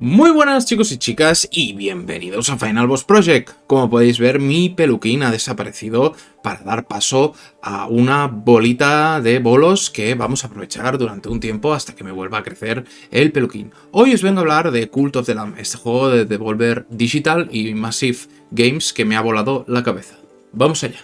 Muy buenas chicos y chicas y bienvenidos a Final Boss Project. Como podéis ver mi peluquín ha desaparecido para dar paso a una bolita de bolos que vamos a aprovechar durante un tiempo hasta que me vuelva a crecer el peluquín. Hoy os vengo a hablar de Cult of the Lamb, este juego de Devolver Digital y Massive Games que me ha volado la cabeza. Vamos allá.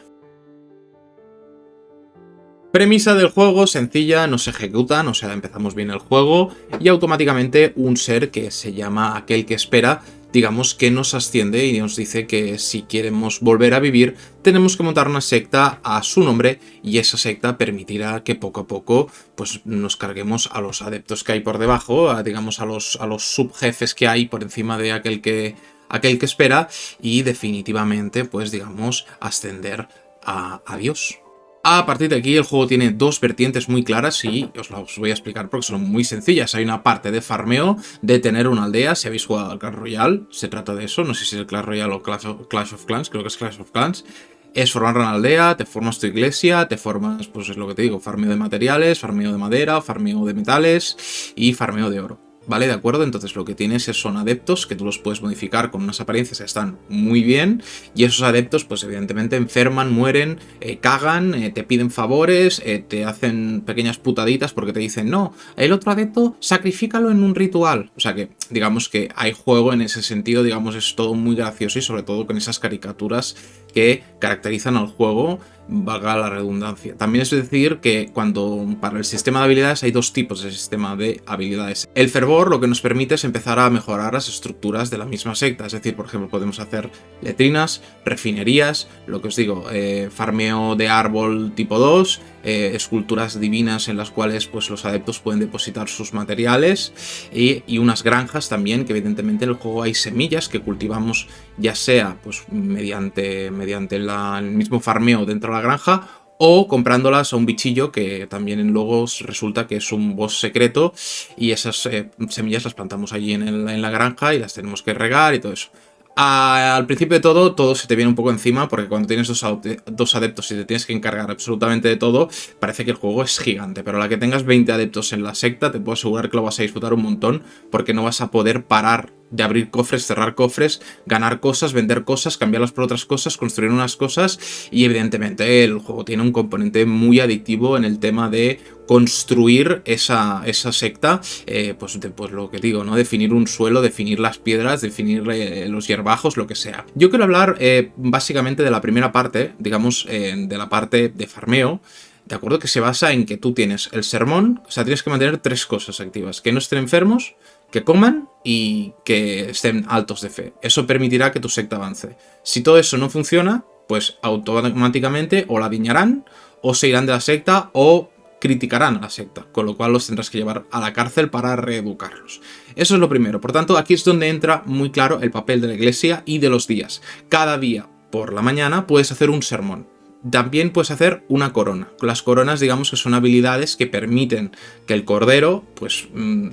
Premisa del juego sencilla, nos ejecutan, o sea, empezamos bien el juego y automáticamente un ser que se llama aquel que espera, digamos que nos asciende y nos dice que si queremos volver a vivir tenemos que montar una secta a su nombre y esa secta permitirá que poco a poco pues nos carguemos a los adeptos que hay por debajo, digamos a los, a los subjefes que hay por encima de aquel que, aquel que espera y definitivamente pues digamos ascender a, a Dios. A partir de aquí el juego tiene dos vertientes muy claras y os las voy a explicar porque son muy sencillas. Hay una parte de farmeo, de tener una aldea, si habéis jugado al Clash Royale, se trata de eso, no sé si es el Clash Royale o Clash of, Clans, creo que es Clash of Clans. Es formar una aldea, te formas tu iglesia, te formas, pues es lo que te digo, farmeo de materiales, farmeo de madera, farmeo de metales y farmeo de oro. ¿Vale? ¿De acuerdo? Entonces lo que tienes son adeptos que tú los puedes modificar con unas apariencias que están muy bien y esos adeptos pues evidentemente enferman, mueren, eh, cagan, eh, te piden favores, eh, te hacen pequeñas putaditas porque te dicen no, el otro adepto sacrifícalo en un ritual. O sea que digamos que hay juego en ese sentido, digamos es todo muy gracioso y sobre todo con esas caricaturas que caracterizan al juego valga la redundancia. También es decir que cuando para el sistema de habilidades hay dos tipos de sistema de habilidades. El fervor lo que nos permite es empezar a mejorar las estructuras de la misma secta, es decir, por ejemplo, podemos hacer letrinas, refinerías, lo que os digo, eh, farmeo de árbol tipo 2, eh, esculturas divinas en las cuales pues, los adeptos pueden depositar sus materiales y, unas granjas también, que evidentemente en el juego hay semillas que cultivamos ya sea pues, mediante, mediante el mismo farmeo dentro de la granja o comprándolas a un bichillo que también en luego resulta que es un boss secreto y esas eh, semillas las plantamos allí en, en, la granja y las tenemos que regar y todo eso al principio de todo, todo se te viene un poco encima, porque cuando tienes dos, adeptos y te tienes que encargar absolutamente de todo, parece que el juego es gigante. Pero la que tengas 20 adeptos en la secta, te puedo asegurar que lo vas a disfrutar un montón, porque no vas a poder parar de abrir cofres, cerrar cofres, ganar cosas, vender cosas, cambiarlas por otras cosas, construir unas cosas y evidentemente el juego tiene un componente muy adictivo en el tema de construir esa, esa secta, eh, pues, pues lo que digo, ¿no? Definir un suelo, definir las piedras, definir eh, los hierbajos, lo que sea. Yo quiero hablar eh, básicamente de la primera parte, digamos, de la parte de farmeo, ¿de acuerdo? Que se basa en que tú tienes el sermón, o sea, tienes que mantener tres cosas activas. Que no estén enfermos, que coman y que estén altos de fe. Eso permitirá que tu secta avance. Si todo eso no funciona, pues automáticamente o la viñarán, o se irán de la secta, o criticarán a la secta, con lo cual los tendrás que llevar a la cárcel para reeducarlos. Eso es lo primero. Por tanto, aquí es donde entra muy claro el papel de la iglesia y de los días. Cada día, por la mañana, puedes hacer un sermón. También puedes hacer una corona. Las coronas, digamos que son habilidades que permiten que el cordero, pues, mm,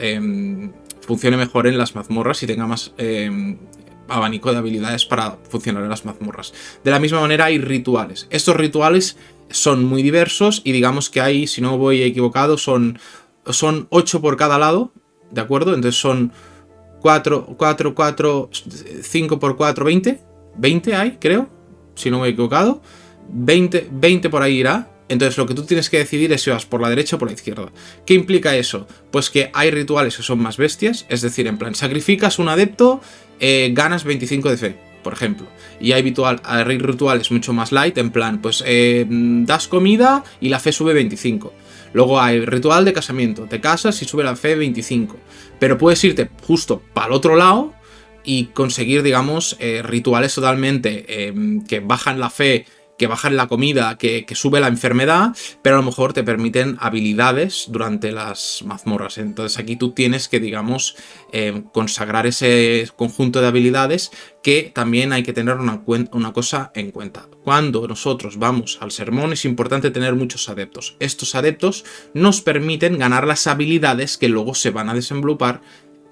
em, funcione mejor en las mazmorras y tenga más em, abanico de habilidades para funcionar en las mazmorras. De la misma manera hay rituales. Estos rituales son muy diversos y digamos que hay, si no voy equivocado, son, son 8 por cada lado, ¿de acuerdo? Entonces son 4, 4, 4, 5 por 4, 20. 20 hay, creo, si no me he equivocado. 20, 20 por ahí irá. Entonces lo que tú tienes que decidir es si vas por la derecha o por la izquierda. ¿Qué implica eso? Pues que hay rituales que son más bestias, es decir, en plan, sacrificas un adepto, eh, ganas 25 de fe, por ejemplo. Y hay, hay rituales mucho más light, en plan, pues eh, das comida y la fe sube 25. Luego hay ritual de casamiento, te casas y sube la fe 25. Pero puedes irte justo para el otro lado y conseguir, digamos, eh, rituales totalmente que bajan la fe que bajan la comida, que, sube la enfermedad, pero a lo mejor te permiten habilidades durante las mazmorras. Entonces aquí tú tienes que, digamos, eh, consagrar ese conjunto de habilidades que también hay que tener una, una cosa en cuenta. Cuando nosotros vamos al sermón es importante tener muchos adeptos. Estos adeptos nos permiten ganar las habilidades que luego se van a desenvolupar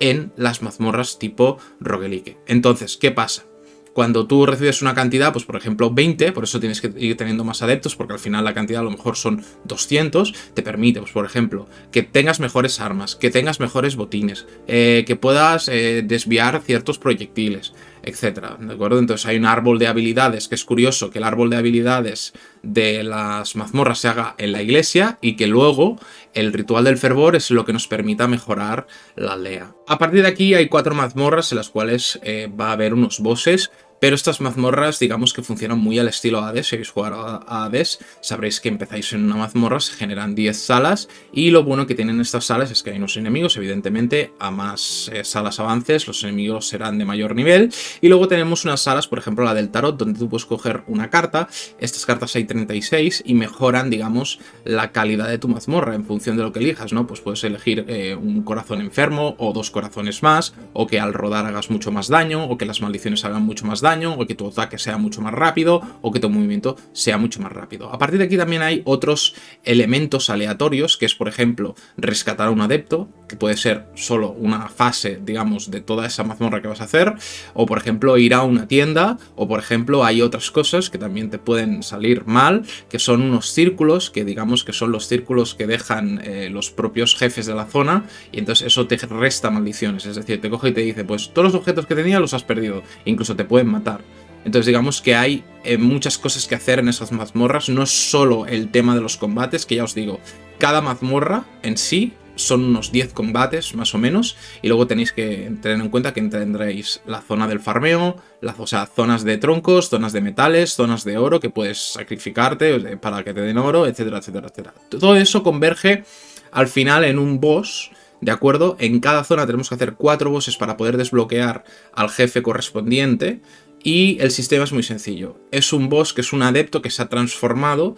en las mazmorras tipo roguelike. Entonces, ¿qué pasa? Cuando tú recibes una cantidad, pues por ejemplo 20, por eso tienes que ir teniendo más adeptos, porque al final la cantidad a lo mejor son 200, te permite, pues por ejemplo, que tengas mejores armas, que tengas mejores botines, eh, que puedas eh, desviar ciertos proyectiles, etcétera, ¿de acuerdo? Entonces hay un árbol de habilidades, que es curioso que el árbol de habilidades de las mazmorras se haga en la iglesia y que luego el ritual del fervor es lo que nos permita mejorar la aldea. A partir de aquí hay cuatro mazmorras en las cuales eh, va a haber unos bosses pero estas mazmorras, digamos que funcionan muy al estilo Hades. Si habéis jugado a Hades, sabréis que empezáis en una mazmorra, se generan 10 salas. Y lo bueno que tienen estas salas es que hay unos enemigos, evidentemente, a más eh, salas avances, los enemigos serán de mayor nivel. Y luego tenemos unas salas, por ejemplo la del tarot, donde tú puedes coger una carta. Estas cartas hay 36 y mejoran, digamos, la calidad de tu mazmorra en función de lo que elijas, ¿no? Pues puedes elegir eh, un corazón enfermo o dos corazones más, o que al rodar hagas mucho más daño, o que las maldiciones hagan mucho más o que tu ataque sea mucho más rápido, o que tu movimiento sea mucho más rápido. A partir de aquí también hay otros elementos aleatorios, que es, por ejemplo, rescatar a un adepto, que puede ser solo una fase, digamos, de toda esa mazmorra que vas a hacer, o, por ejemplo, ir a una tienda, o, por ejemplo, hay otras cosas que también te pueden salir mal, que son unos círculos, que digamos que son los círculos que dejan eh, los propios jefes de la zona, y entonces eso te resta maldiciones, es decir, te coge y te dice, pues todos los objetos que tenía los has perdido, incluso te pueden matar entonces digamos que hay eh, muchas cosas que hacer en esas mazmorras, no es solo el tema de los combates, que ya os digo, cada mazmorra en sí son unos 10 combates más o menos y luego tenéis que tener en cuenta que tendréis la zona del farmeo, o sea, zonas de troncos, zonas de metales, zonas de oro que puedes sacrificarte para que te den oro, etcétera, etcétera, etcétera. Todo eso converge al final en un boss ¿De acuerdo? En cada zona tenemos que hacer cuatro bosses para poder desbloquear al jefe correspondiente. Y el sistema es muy sencillo. Es un boss que es un adepto que se ha transformado,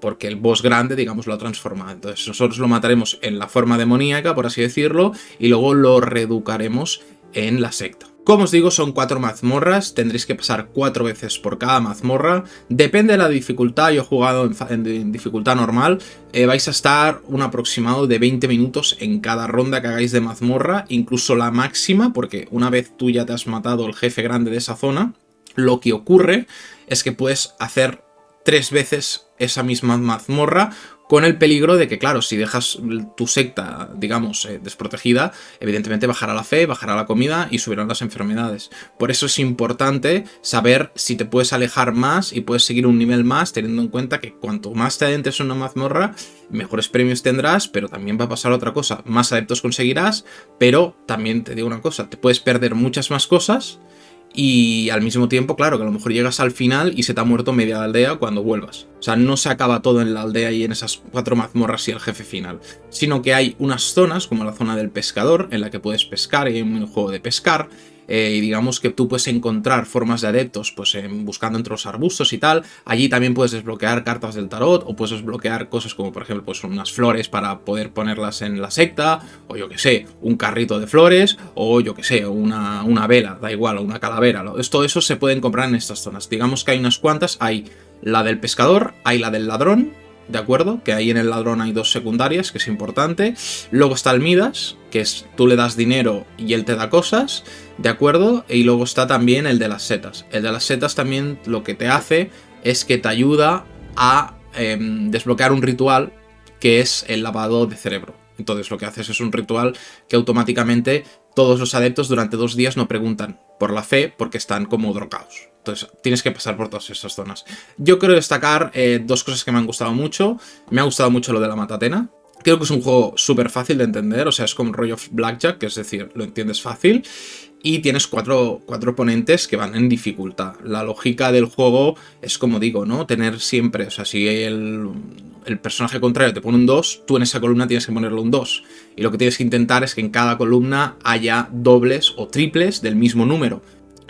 porque el boss grande, digamos, lo ha transformado. Entonces nosotros lo mataremos en la forma demoníaca, por así decirlo, y luego lo reeducaremos en la secta. Como os digo, son cuatro mazmorras, tendréis que pasar cuatro veces por cada mazmorra. Depende de la dificultad, yo he jugado en, dificultad normal, eh, vais a estar un aproximado de 20 minutos en cada ronda que hagáis de mazmorra, incluso la máxima, porque una vez tú ya te has matado el jefe grande de esa zona, lo que ocurre es que puedes hacer tres veces esa misma mazmorra con el peligro de que, claro, si dejas tu secta, digamos, eh, desprotegida, evidentemente bajará la fe, bajará la comida y subirán las enfermedades. Por eso es importante saber si te puedes alejar más y puedes seguir un nivel más, teniendo en cuenta que cuanto más te adentres en una mazmorra, mejores premios tendrás, pero también va a pasar otra cosa, más adeptos conseguirás, pero también te digo una cosa, te puedes perder muchas más cosas y al mismo tiempo, claro, que a lo mejor llegas al final y se te ha muerto media aldea cuando vuelvas. O sea, no se acaba todo en la aldea y en esas cuatro mazmorras y el jefe final, sino que hay unas zonas, como la zona del pescador, en la que puedes pescar y hay un juego de pescar, eh, y digamos que tú puedes encontrar formas de adeptos pues buscando entre los arbustos y tal. Allí también puedes desbloquear cartas del tarot o puedes desbloquear cosas como por ejemplo pues unas flores para poder ponerlas en la secta o yo que sé, un carrito de flores o yo que sé, una, una vela, da igual, o una calavera. Todo eso se pueden comprar en estas zonas. Digamos que hay unas cuantas, hay la del pescador, hay la del ladrón, ¿de acuerdo? Que ahí en el ladrón hay dos secundarias, que es importante. Luego está el Midas, que es tú le das dinero y él te da cosas, ¿de acuerdo? Y luego está también el de las setas. El de las setas también lo que te hace es que te ayuda a em, desbloquear un ritual que es el lavado de cerebro. Entonces lo que haces es un ritual que automáticamente todos los adeptos durante dos días no preguntan por la fe porque están como drogados. Entonces tienes que pasar por todas esas zonas. Yo quiero destacar eh, dos cosas que me han gustado mucho. Me ha gustado mucho lo de la matatena. Creo que es un juego súper fácil de entender, o sea, es como rollo Blackjack, que es decir, lo entiendes fácil. Y tienes cuatro, cuatro oponentes que van en dificultad. La lógica del juego es como digo, ¿no? Tener siempre, o sea, si el, el personaje contrario te pone un 2, tú en esa columna tienes que ponerle un 2. Y lo que tienes que intentar es que en cada columna haya dobles o triples del mismo número.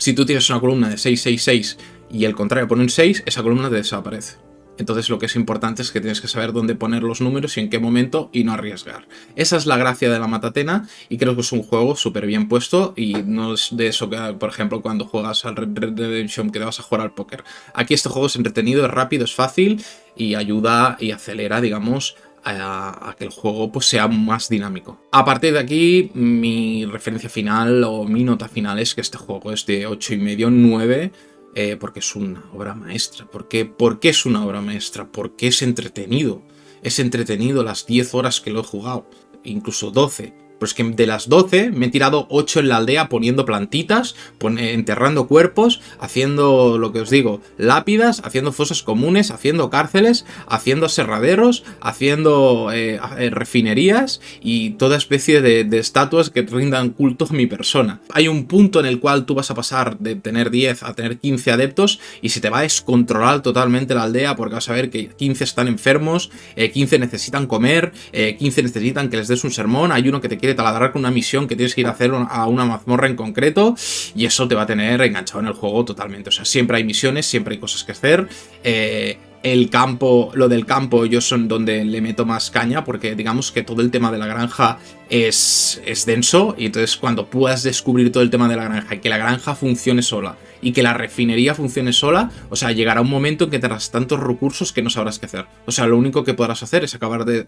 Si tú tienes una columna de 666 y el contrario pone un 6, esa columna te desaparece. Entonces lo que es importante es que tienes que saber dónde poner los números y en qué momento y no arriesgar. Esa es la gracia de la Matatena y creo que es un juego súper bien puesto y no es de eso que, por ejemplo, cuando juegas al Red Dead Redemption que te vas a jugar al póker. Aquí este juego es entretenido, es rápido, es fácil y ayuda y acelera, digamos, a, que el juego pues, sea más dinámico. A partir de aquí, mi referencia final o mi nota final es que este juego es de 8,5, 9, eh, porque es una obra maestra. ¿Por qué? ¿Por qué es una obra maestra? Porque es entretenido. Es entretenido las 10 horas que lo he jugado, incluso 12. Pues que de las 12 me he tirado 8 en la aldea poniendo plantitas, enterrando cuerpos, haciendo lo que os digo, lápidas, haciendo fosas comunes, haciendo cárceles, haciendo aserraderos, haciendo eh, eh, refinerías y toda especie de, estatuas que rindan culto a mi persona. Hay un punto en el cual tú vas a pasar de tener 10 a tener 15 adeptos y se te va a descontrolar totalmente la aldea porque vas a ver que 15 están enfermos, 15 eh, necesitan comer, 15 necesitan que les des un sermón, hay uno que te quiere taladrar con una misión que tienes que ir a hacer a una mazmorra en concreto y eso te va a tener enganchado en el juego totalmente. O sea, siempre hay misiones, siempre hay cosas que hacer. Eh, el campo, lo del campo, yo son donde le meto más caña, porque digamos que todo el tema de la granja es, es denso, y entonces cuando puedas descubrir todo el tema de la granja y que la granja funcione sola, y que la refinería funcione sola, o sea, llegará un momento en que tendrás tantos recursos que no sabrás qué hacer. O sea, lo único que podrás hacer es acabar de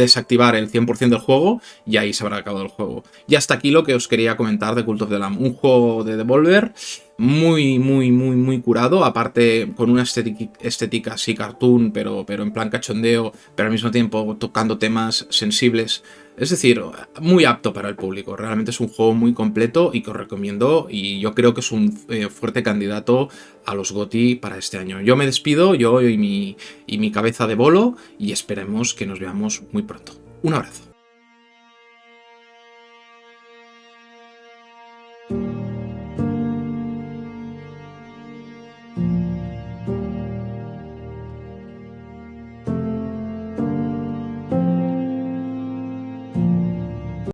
desactivar el 100% del juego y ahí se habrá acabado el juego. Y hasta aquí lo que os quería comentar de Cult of the Lamb. Un juego de Devolver muy, muy, muy, muy curado, aparte con una estética, así cartoon, pero, pero en plan cachondeo, pero al mismo tiempo tocando temas sensibles. Es decir, muy apto para el público. Realmente es un juego muy completo y que os recomiendo y yo creo que es un eh, fuerte candidato a los GOTI para este año. Yo me despido, yo y mi, y mi cabeza de bolo, y esperemos que nos veamos muy pronto. Un abrazo.